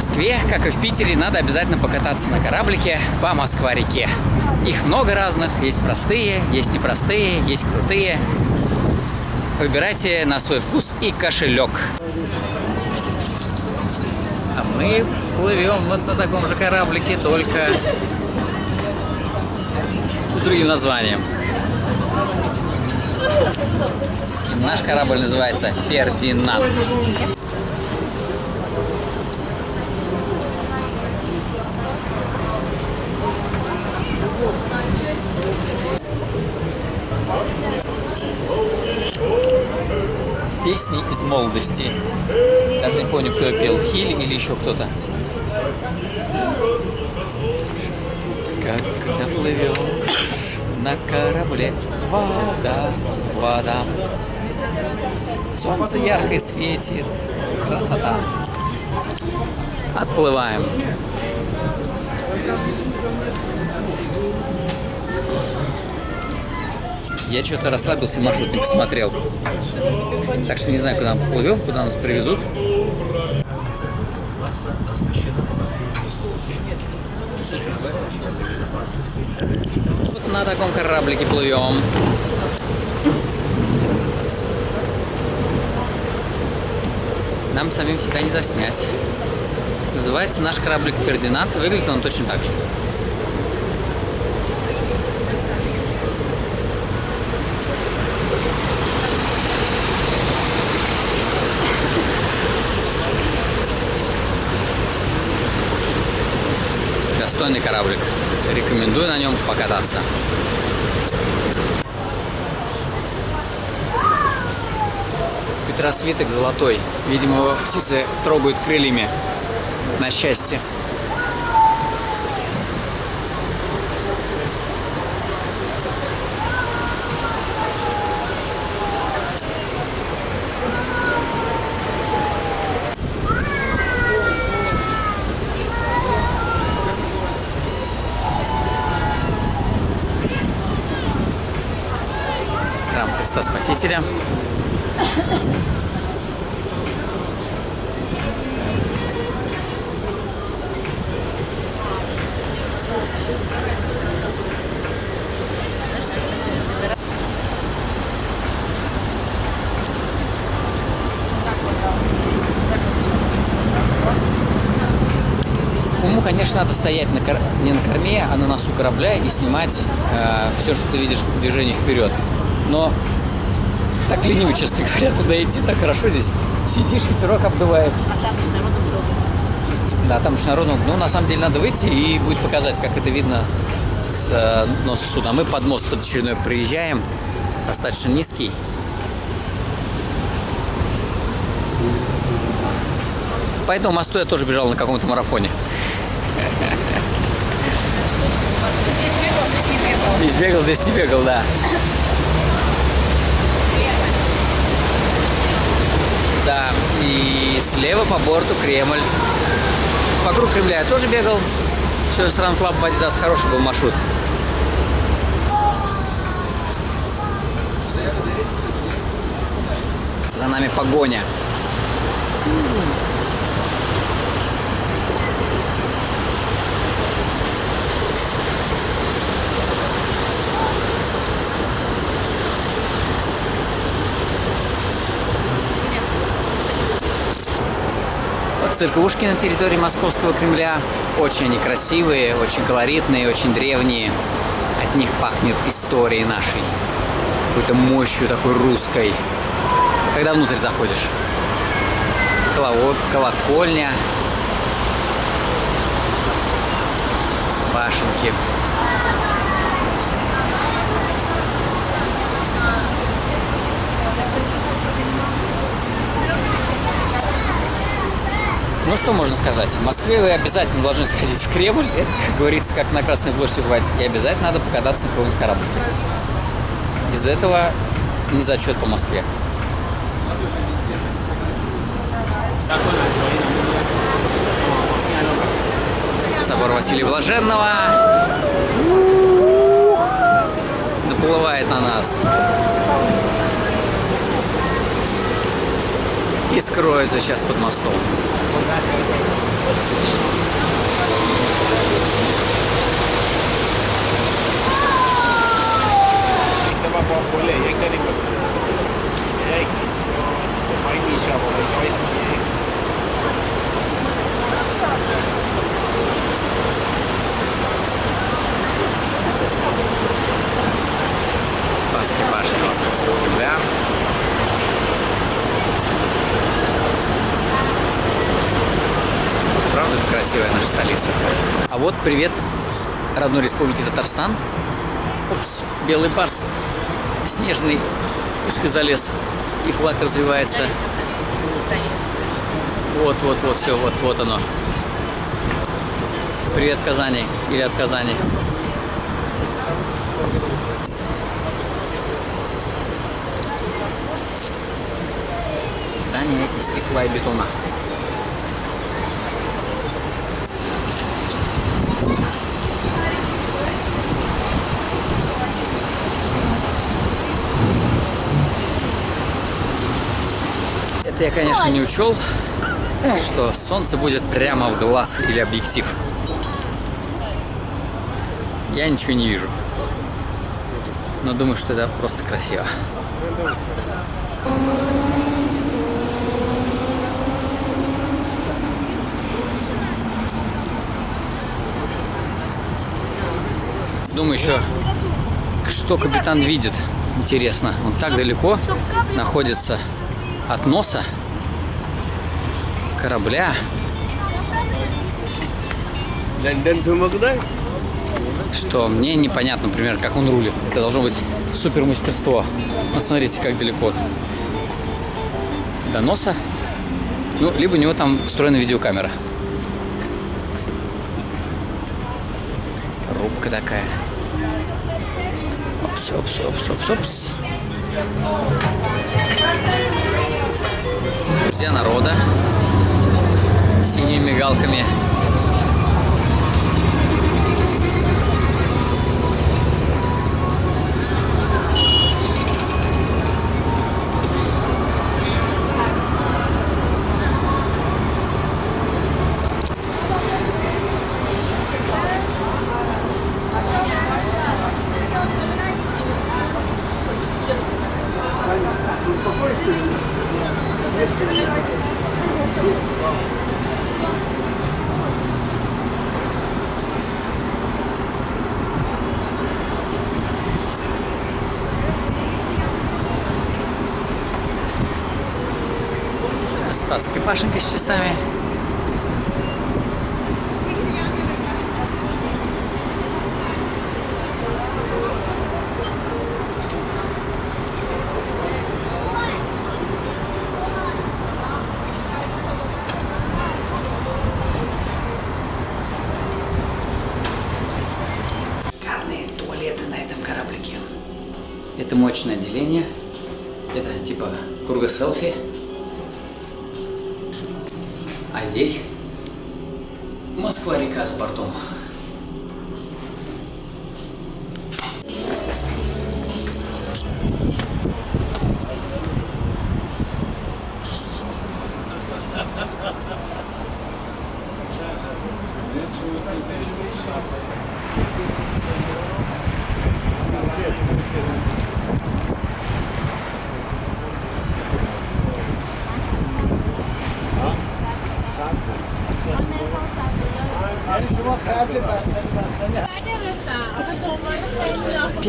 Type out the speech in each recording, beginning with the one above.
Москве, как и в Питере, надо обязательно покататься на кораблике по Москва-реке. Их много разных, есть простые, есть непростые, есть крутые. Выбирайте на свой вкус и кошелек. А мы плывем вот на таком же кораблике, только с другим названием. Наш корабль называется Фердинанд. Песни из молодости. Даже не помню, кто пел, Хиль или еще кто-то. Как доплывешь на корабле, вода, вода. Солнце ярко светит, красота. Отплываем. Я что-то расслабился, маршрут не посмотрел. Так что не знаю, куда мы плывем, куда нас привезут. Вот на таком кораблике плывем. Нам самим себя не заснять. Называется наш кораблик Фердинанд. Выглядит он точно так же. Достойный кораблик. Рекомендую на нем покататься. Петросвиток золотой. Видимо, птицы трогают крыльями на счастье. Спасителя. Уму, конечно, надо стоять на кор... не на корме, а на носу корабля и снимать э, все, что ты видишь в движении вперед. Но так лениво, честно говоря, туда идти, так хорошо здесь. Сидишь, ветерок обдувает. А там народу много. Да, там уж народу. Ну, на самом деле, надо выйти и будет показать, как это видно с э, носа суда. Мы под мост под очередной приезжаем, достаточно низкий. По этому мосту я тоже бежал на каком-то марафоне. Здесь бегал, здесь не бегал. Да, и слева по борту Кремль. Вокруг Кремля я тоже бегал. Еще с Run Club в Adidas хороший был маршрут. За нами погоня. Церквушки на территории Московского Кремля. Очень они красивые, очень колоритные, очень древние. От них пахнет историей нашей. Какой-то мощью такой русской. Когда внутрь заходишь. Коловод, колокольня. Башенки. Ну что можно сказать? В Москве вы обязательно должны сходить в Кремль. Это, как говорится, как на Красной площади бывает. И обязательно надо покататься на каком-нибудь кораблике. Без этого не зачет по Москве. Собор Василия Блаженного. Наплывает на нас. и скроется сейчас под мостом. Спасский башня Московского Кремля. Правда же красивая наша столица. А вот привет родной республике Татарстан. Опс, белый барс снежный в кусты залез и флаг развивается. Вот, вот, вот, все, вот, вот оно. Привет, Казани или от Казани. Здание из стекла и бетона. Это я, конечно, не учел, что солнце будет прямо в глаз или объектив. Я ничего не вижу. Но думаю, что это просто красиво. Думаю еще, что капитан видит. Интересно. Он так далеко находится от носа корабля. Что мне непонятно, например, как он рулит. Это должно быть супер мастерство. Посмотрите, как далеко до носа. Ну, либо у него там встроена видеокамера. Рубка такая. Опс, опс, опс, опс, опс. Друзья народа с синими мигалками. Спасская башенка с часами. Это мощное отделение. Это типа круга селфи. А здесь Москва-река с бортом.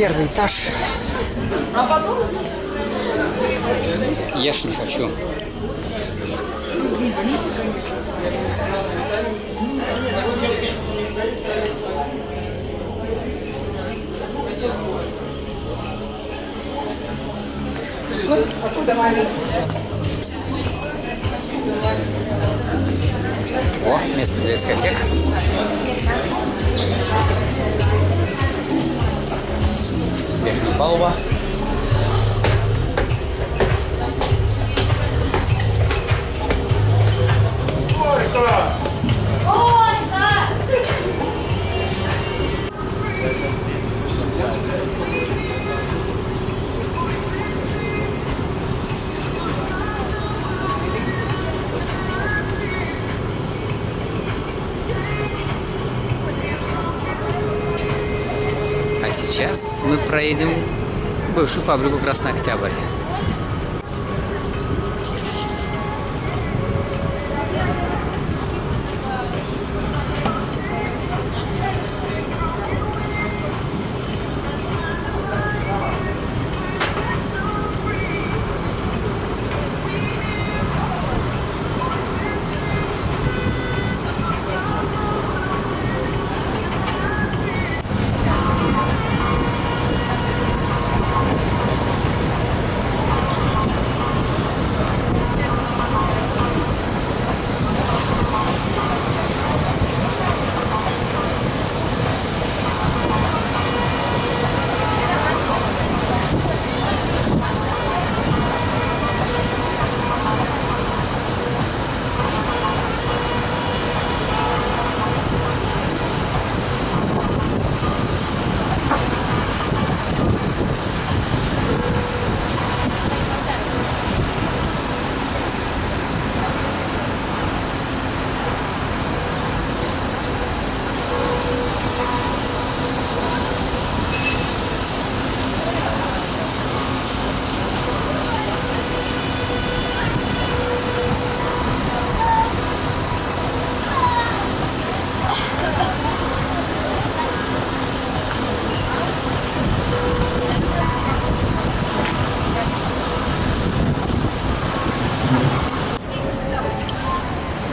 Первый этаж. Ешь не хочу. О, место для дискотек. Верхняя палуба. А сейчас мы проедем бывшую фабрику Красный Октябрь.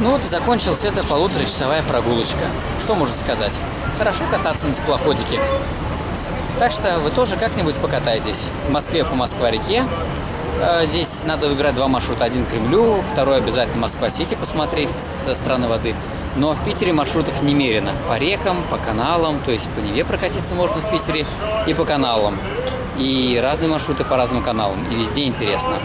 Вот и закончилась эта полуторачасовая прогулочка. Что можно сказать? Хорошо кататься на теплоходике. Так что вы тоже как-нибудь покатайтесь. В Москве по Москва-реке. Э, Здесь надо выбирать два маршрута. Один к Кремлю, второй обязательно Москва-Сити посмотреть со стороны воды. Но в Питере маршрутов немерено. По рекам, по каналам, то есть по Неве прокатиться можно в Питере и по каналам. И разные маршруты по разным каналам. И везде интересно.